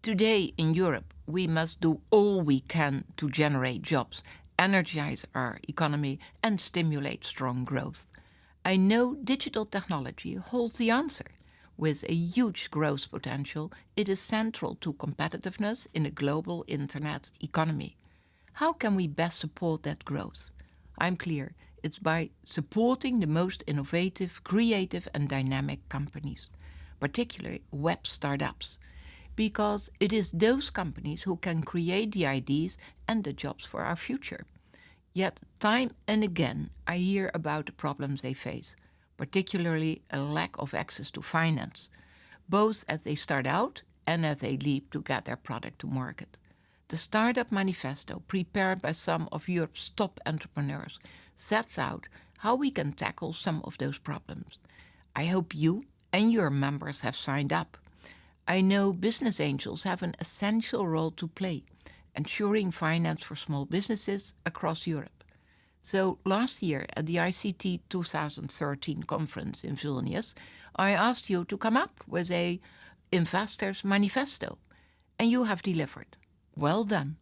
Today in Europe, we must do all we can to generate jobs, energize our economy and stimulate strong growth. I know digital technology holds the answer. With a huge growth potential, it is central to competitiveness in a global internet economy. How can we best support that growth? I'm clear, it's by supporting the most innovative, creative and dynamic companies, particularly web startups, because it is those companies who can create the ideas and the jobs for our future. Yet time and again I hear about the problems they face, particularly a lack of access to finance, both as they start out and as they leap to get their product to market. The Startup Manifesto, prepared by some of Europe's top entrepreneurs, sets out how we can tackle some of those problems. I hope you and your members have signed up. I know business angels have an essential role to play, ensuring finance for small businesses across Europe. So last year at the ICT 2013 conference in Vilnius, I asked you to come up with a investor's manifesto, and you have delivered. Well done.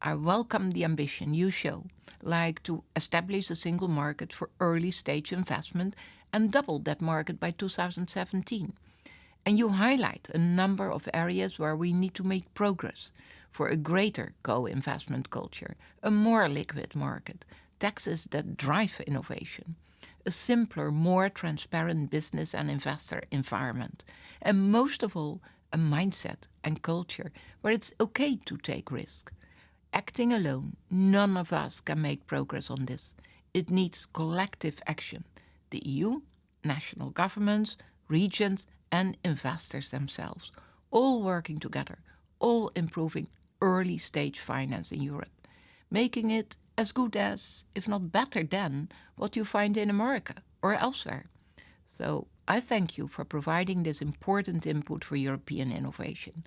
I welcome the ambition you show, like to establish a single market for early stage investment and double that market by 2017. And you highlight a number of areas where we need to make progress for a greater co-investment culture, a more liquid market, taxes that drive innovation, a simpler, more transparent business and investor environment, and most of all, a mindset and culture where it's okay to take risk. Acting alone, none of us can make progress on this. It needs collective action. The EU, national governments, regions and investors themselves, all working together, all improving early stage finance in Europe, making it as good as, if not better than, what you find in America or elsewhere. So I thank you for providing this important input for European innovation.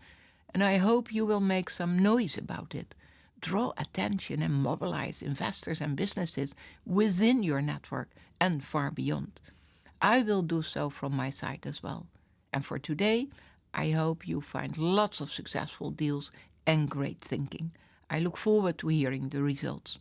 And I hope you will make some noise about it. Draw attention and mobilize investors and businesses within your network and far beyond. I will do so from my side as well. And for today, I hope you find lots of successful deals and great thinking. I look forward to hearing the results.